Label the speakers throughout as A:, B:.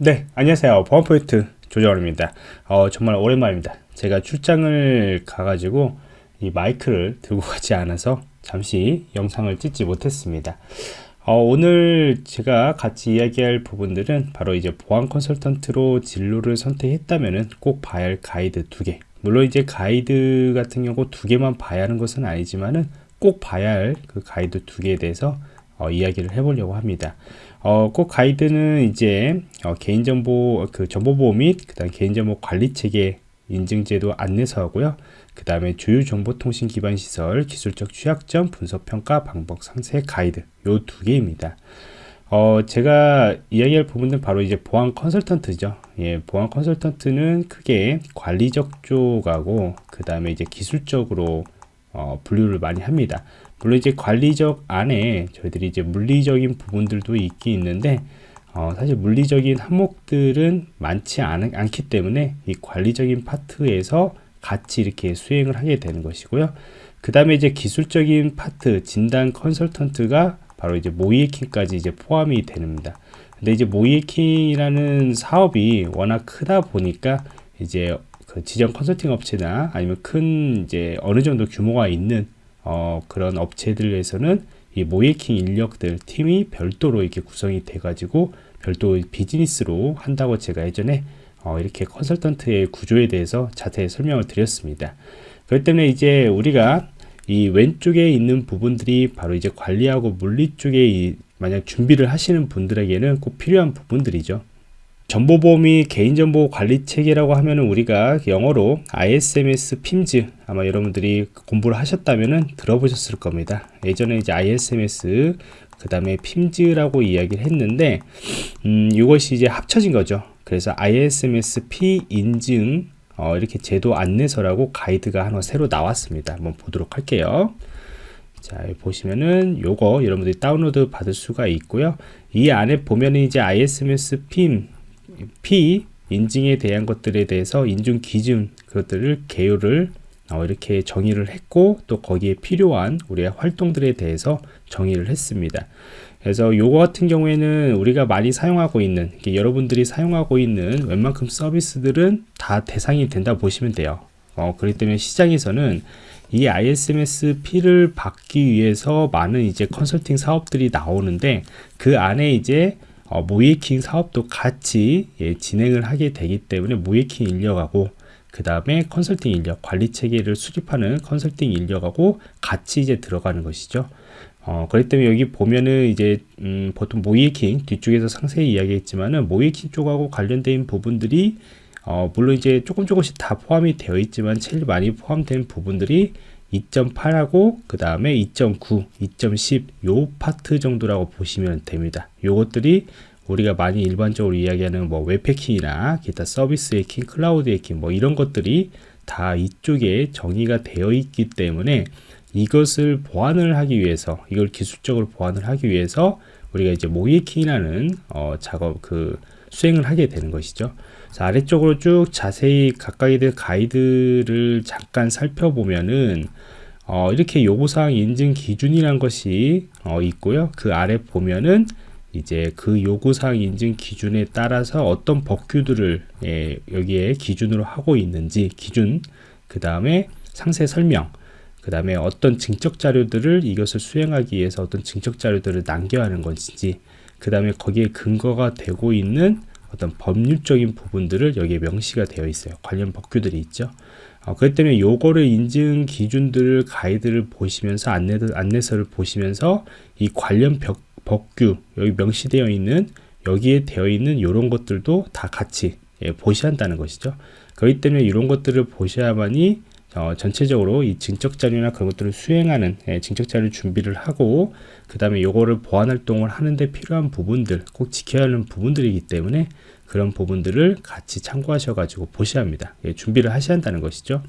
A: 네 안녕하세요. 보안포인트 조정원입니다. 어, 정말 오랜만입니다. 제가 출장을 가가지고 이 마이크를 들고 가지 않아서 잠시 영상을 찍지 못했습니다. 어, 오늘 제가 같이 이야기할 부분들은 바로 이제 보안 컨설턴트로 진로를 선택했다면 꼭 봐야 할 가이드 두 개. 물론 이제 가이드 같은 경우 두 개만 봐야 하는 것은 아니지만은 꼭 봐야 할 그 가이드 두 개에 대해서 어, 이야기를 해보려고 합니다. 어, 꼭 가이드는 이제 어, 개인정보 그 정보보호 및 그다음 개인정보 관리 체계 인증제도 안내서하고요. 그 다음에 주요 정보통신 기반 시설 기술적 취약점 분석 평가 방법 상세 가이드 요 두 개입니다. 어, 제가 이야기할 부분은 바로 이제 보안 컨설턴트죠. 예, 보안 컨설턴트는 크게 관리적 쪽하고 그 다음에 이제 기술적으로 어, 분류를 많이 합니다. 물론 이제 관리적 안에 저희들이 이제 물리적인 부분들도 있긴 있는데 어, 사실 물리적인 항목들은 많지 않, 않기 때문에 이 관리적인 파트에서 같이 이렇게 수행을 하게 되는 것이고요. 그 다음에 이제 기술적인 파트 진단 컨설턴트가 바로 이제 모이에킹까지 이제 포함이 됩니다. 근데 이제 모이에킹이라는 사업이 워낙 크다 보니까 이제 그 지정 컨설팅 업체나 아니면 큰 이제 어느 정도 규모가 있는 어, 그런 업체들에서는 이 모이킹 인력들 팀이 별도로 이렇게 구성이 돼 가지고 별도 비즈니스로 한다고 제가 예전에 어, 이렇게 컨설턴트의 구조에 대해서 자세히 설명을 드렸습니다. 그렇기 때문에 이제 우리가 이 왼쪽에 있는 부분들이 바로 이제 관리하고 물리 쪽에 이 만약 준비를 하시는 분들에게는 꼭 필요한 부분들이죠. 정보보호 및 개인정보 관리 체계라고 하면은 우리가 영어로 ISMS PIMS 아마 여러분들이 공부를 하셨다면은 들어보셨을 겁니다. 예전에 이제 ISMS 그 다음에 PIMS라고 이야기를 했는데 음, 이것이 이제 합쳐진 거죠. 그래서 ISMS P 인증 어, 이렇게 제도 안내서라고 가이드가 하나 새로 나왔습니다. 한번 보도록 할게요. 자, 보시면은 요거 여러분들이 다운로드 받을 수가 있고요. 이 안에 보면은 이제 ISMS PIM P 인증에 대한 것들에 대해서 인증 기준 그것들을 개요를 어, 이렇게 정의를 했고 또 거기에 필요한 우리의 활동들에 대해서 정의를 했습니다. 그래서 요거 같은 경우에는 우리가 많이 사용하고 있는 여러분들이 사용하고 있는 웬만큼 서비스들은 다 대상이 된다 보시면 돼요. 어, 그렇기 때문에 시장에서는 이 ISMS-P를 받기 위해서 많은 이제 컨설팅 사업들이 나오는데 그 안에 이제 어, 모이킹 사업도 같이 예, 진행을 하게 되기 때문에 모이킹 인력하고 그 다음에 컨설팅 인력 관리 체계를 수립하는 컨설팅 인력하고 같이 이제 들어가는 것이죠. 어, 그렇기 때문에 여기 보면은 이제 음, 보통 모이킹 뒤쪽에서 상세히 이야기했지만은 모이킹 쪽하고 관련된 부분들이 어, 물론 이제 조금 조금씩 다 포함이 되어 있지만 제일 많이 포함된 부분들이 2.8하고 그 다음에 2.9, 2.10 요 파트 정도라고 보시면 됩니다. 요것들이 우리가 많이 일반적으로 이야기하는 뭐 웹해킹이나 기타 서비스 해킹, 클라우드 해킹 뭐 이런 것들이 다 이쪽에 정의가 되어 있기 때문에 이것을 보완을 하기 위해서 이걸 기술적으로 보완을 하기 위해서 우리가 이제 모이킹이라는 어, 작업 그 수행을 하게 되는 것이죠. 자, 아래쪽으로 쭉 자세히 각각의 가이드를 잠깐 살펴보면은 어, 이렇게 요구사항 인증 기준이란 것이 어, 있고요. 그 아래 보면은 이제 그 요구사항 인증 기준에 따라서 어떤 법규들을 예, 여기에 기준으로 하고 있는지 기준 그 다음에 상세 설명 그 다음에 어떤 증적 자료들을 이것을 수행하기 위해서 어떤 증적 자료들을 남겨야 하는 것인지 그 다음에 거기에 근거가 되고 있는 어떤 법률적인 부분들을 여기에 명시가 되어 있어요. 관련 법규들이 있죠. 어, 그렇기 때문에 요거를 인증 기준들을 가이드를 보시면서 안내, 안내서를 보시면서 이 관련 벽, 법규 여기 명시되어 있는 여기에 되어 있는 이런 것들도 다 같이 예, 보셔야 한다는 것이죠. 그렇기 때문에 이런 것들을 보셔야만이 어, 전체적으로 이 증적 자료나 그런 것들을 수행하는 예, 증적 자료 준비를 하고 그 다음에 요거를 보안 활동을 하는데 필요한 부분들 꼭 지켜야 하는 부분들이기 때문에 그런 부분들을 같이 참고하셔 가지고 보셔야 합니다. 예, 준비를 하셔야 한다는 것이죠.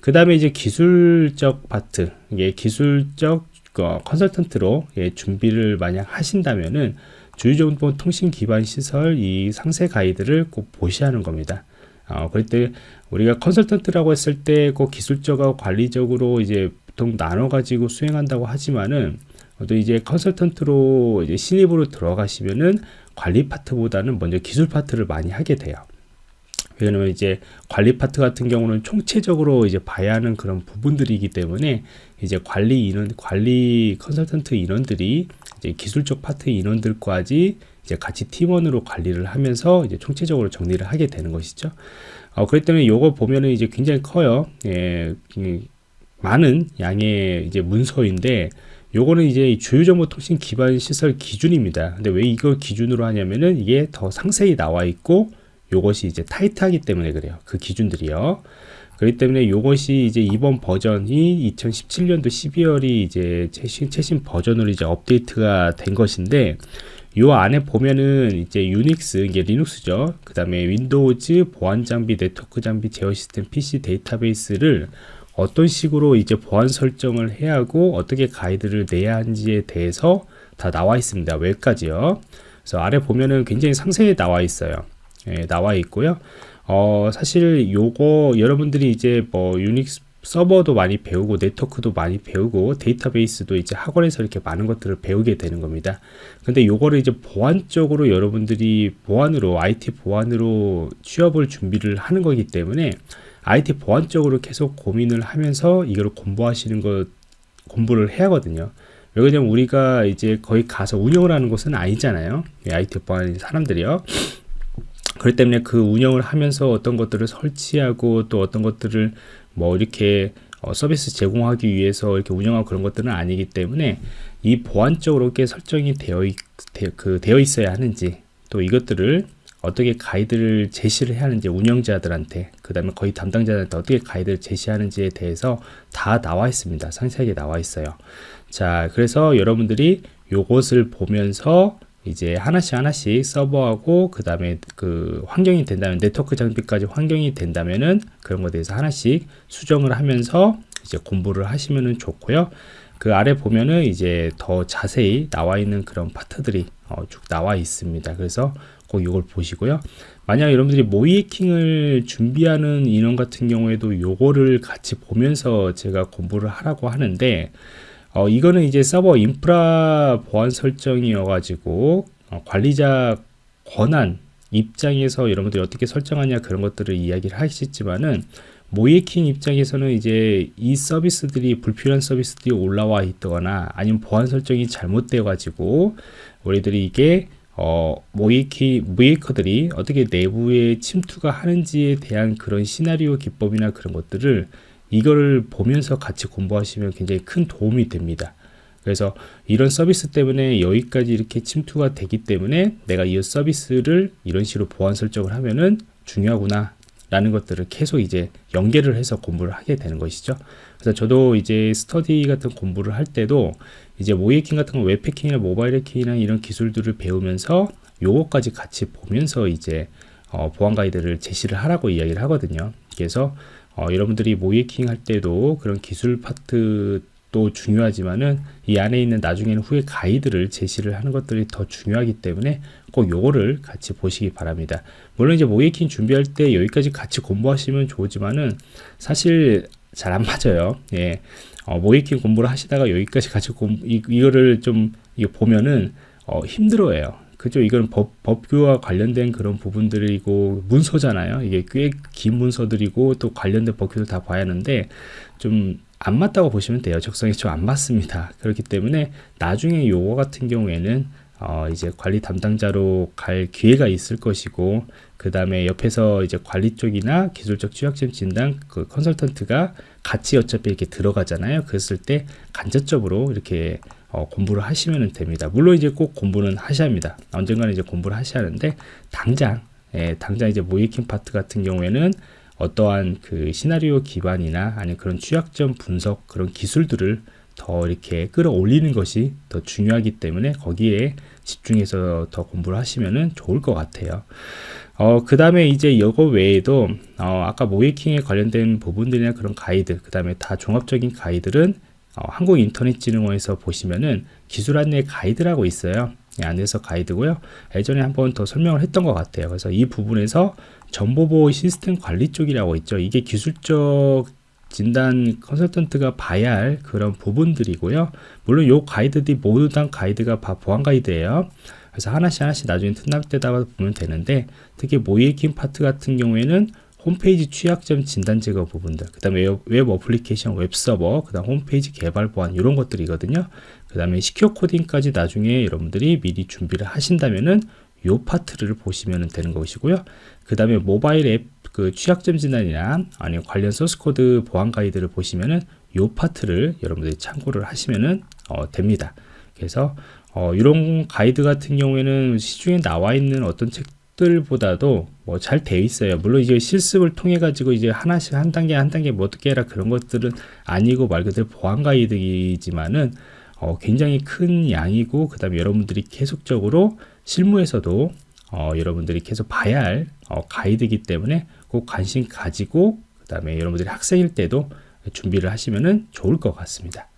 A: 그 다음에 이제 기술적 파트 예, 기술적 어, 컨설턴트로 예, 준비를 만약 하신다면은 주요정보 통신 기반 시설 이 상세 가이드를 꼭 보셔야 하는 겁니다 어, 그럴 때 우리가 컨설턴트라고 했을 때 그 기술적하고 관리적으로 이제 보통 나눠 가지고 수행한다고 하지만은 또 이제 컨설턴트로 이제 신입으로 들어가시면은 관리 파트보다는 먼저 기술 파트를 많이 하게 돼요. 왜냐면 이제 관리 파트 같은 경우는 총체적으로 이제 봐야 하는 그런 부분들이기 때문에 이제 관리 인원, 관리 컨설턴트 인원들이 이제 기술적 파트 인원들까지 이제 같이 팀원으로 관리를 하면서 이제 총체적으로 정리를 하게 되는 것이죠. 어, 그렇기 때문에 요거 보면은 이제 굉장히 커요. 예, 많은 양의 이제 문서인데 요거는 이제 주요정보통신 기반 시설 기준입니다. 근데 왜 이걸 기준으로 하냐면은 이게 더 상세히 나와 있고 요것이 이제 타이트하기 때문에 그래요. 그 기준들이요. 그렇기 때문에 요것이 이제 이번 버전이 2017년도 12월이 이제 최신, 최신 버전으로 이제 업데이트가 된 것인데 요 안에 보면은 이제 유닉스 이게 리눅스죠. 그 다음에 윈도우즈 보안 장비, 네트워크 장비, 제어 시스템, PC 데이터베이스를 어떤 식으로 이제 보안 설정을 해야 하고 어떻게 가이드를 내야 하는지에 대해서 다 나와 있습니다. 웹까지요. 그래서 아래 보면은 굉장히 상세히 나와 있어요. 예, 나와 있고요. 어, 사실 요거 여러분들이 이제 뭐 유닉스 서버도 많이 배우고 네트워크도 많이 배우고 데이터베이스도 이제 학원에서 이렇게 많은 것들을 배우게 되는 겁니다. 근데 요거를 이제 보안 쪽으로 여러분들이 보안으로 IT 보안으로 취업을 준비를 하는 거기 때문에 IT 보안 쪽으로 계속 고민을 하면서 이걸 공부하시는 것 공부를 해야 하거든요. 왜냐면 우리가 이제 거의 가서 운영을 하는 곳은 아니잖아요. IT 보안 사람들이요. 그렇기 때문에 그 운영을 하면서 어떤 것들을 설치하고 또 어떤 것들을 뭐 이렇게 어, 서비스 제공하기 위해서 이렇게 운영하고 그런 것들은 아니기 때문에 이 보안적으로 이렇게 설정이 되어, 있, 되, 그, 되어 있어야 하는지 또 이것들을 어떻게 가이드를 제시를 해야 하는지 운영자들한테 그 다음에 거의 담당자들한테 어떻게 가이드를 제시하는지에 대해서 다 나와 있습니다. 상세하게 나와 있어요. 자 그래서 여러분들이 요것을 보면서 이제 하나씩 하나씩 서버하고 그 다음에 그 환경이 된다면 네트워크 장비까지 환경이 된다면은 그런 것에 대해서 하나씩 수정을 하면서 이제 공부를 하시면은 좋고요. 그 아래 보면은 이제 더 자세히 나와 있는 그런 파트들이 어, 쭉 나와 있습니다. 그래서 꼭 이걸 보시고요. 만약 여러분들이 모이킹을 준비하는 인원 같은 경우에도 요거를 같이 보면서 제가 공부를 하라고 하는데 어, 이거는 이제 서버 인프라 보안 설정이어 가지고 어, 관리자 권한 입장에서 여러분들이 어떻게 설정하냐 그런 것들을 이야기를 하시지만은 모이킹 입장에서는 이제 이 서비스들이 불필요한 서비스들이 올라와 있거나 아니면 보안 설정이 잘못되어 가지고 우리들이 이게 어, 모이키, 모이커들이 어떻게 내부에 침투가 하는지에 대한 그런 시나리오 기법이나 그런 것들을 이거를 보면서 같이 공부하시면 굉장히 큰 도움이 됩니다. 그래서 이런 서비스 때문에 여기까지 이렇게 침투가 되기 때문에 내가 이 서비스를 이런 식으로 보안 설정을 하면은 중요하구나 라는 것들을 계속 이제 연계를 해서 공부를 하게 되는 것이죠. 그래서 저도 이제 스터디 같은 공부를 할 때도 이제 모이킹 같은 거 웹패킹이나 모바일 해킹이나 이런 기술들을 배우면서 요거까지 같이 보면서 이제 어, 보안 가이드를 제시를 하라고 이야기를 하거든요. 그래서 어, 여러분들이 모이킹 할 때도 그런 기술 파트도 중요하지만은 이 안에 있는 나중에는 후에 가이드를 제시를 하는 것들이 더 중요하기 때문에 꼭 요거를 같이 보시기 바랍니다. 물론 이제 모이킹 준비할 때 여기까지 같이 공부하시면 좋지만은 사실 잘 안 맞아요. 예. 어, 모이킹 공부를 하시다가 여기까지 같이 공, 이, 이거를 좀 이거 보면은 어, 힘들어해요. 그죠? 이건 법, 법규와 관련된 그런 부분들이고 문서잖아요. 이게 꽤 긴 문서들이고 또 관련된 법규를 다 봐야 하는데 좀 안 맞다고 보시면 돼요. 적성이 좀 안 맞습니다. 그렇기 때문에 나중에 요거 같은 경우에는 어, 이제 관리 담당자로 갈 기회가 있을 것이고 그 다음에 옆에서 이제 관리 쪽이나 기술적 취약점 진단 그 컨설턴트가 같이 어차피 이렇게 들어가잖아요. 그랬을 때 간접적으로 이렇게 어, 공부를 하시면 됩니다. 물론 이제 꼭 공부는 하셔야 합니다. 언젠가는 이제 공부를 하셔야 하는데 당장 예, 당장 이제 모이킹 파트 같은 경우에는 어떠한 그 시나리오 기반이나 아니면 그런 취약점 분석 그런 기술들을 더 이렇게 끌어올리는 것이 더 중요하기 때문에 거기에 집중해서 더 공부를 하시면 좋을 것 같아요. 어, 그 다음에 이제 이거 외에도 어, 아까 모이킹에 관련된 부분들이나 그런 가이드 그 다음에 다 종합적인 가이드는 어, 한국인터넷진흥원에서 보시면은 기술 안내 가이드라고 있어요 이 안에서 가이드고요 예전에 한번 더 설명을 했던 것 같아요 그래서 이 부분에서 정보보호 시스템 관리 쪽이라고 있죠 이게 기술적 진단 컨설턴트가 봐야 할 그런 부분들이고요. 물론 요 가이드들이 모두 다 가이드가 보안 가이드예요. 그래서 하나씩 하나씩 나중에 틈날 때다 보면 되는데 특히 모의해킹 파트 같은 경우에는 홈페이지 취약점 진단 제거 부분들 그 다음에 웹 어플리케이션 웹 서버 그 다음 홈페이지 개발 보안 이런 것들이거든요. 그 다음에 secure 코딩까지 나중에 여러분들이 미리 준비를 하신다면은 요 파트를 보시면 되는 것이고요. 그 다음에 모바일 앱 그 취약점 진단이나 아니면 관련 소스 코드 보안 가이드를 보시면은 요 파트를 여러분들이 참고를 하시면은 어, 됩니다. 그래서 어, 이런 가이드 같은 경우에는 시중에 나와 있는 어떤 책 들보다도 뭐잘 되어 있어요. 물론 이제 실습을 통해 가지고 이제 하나씩 한 단계 한 단계 뭐 어떻게 해라 그런 것들은 아니고 말 그대로 보안 가이드이지만은 어, 굉장히 큰 양이고 그 다음에 여러분들이 계속적으로 실무에서도 어, 여러분들이 계속 봐야 할 어, 가이드이기 때문에 꼭 관심 가지고 그 다음에 여러분들이 학생일 때도 준비를 하시면은 좋을 것 같습니다.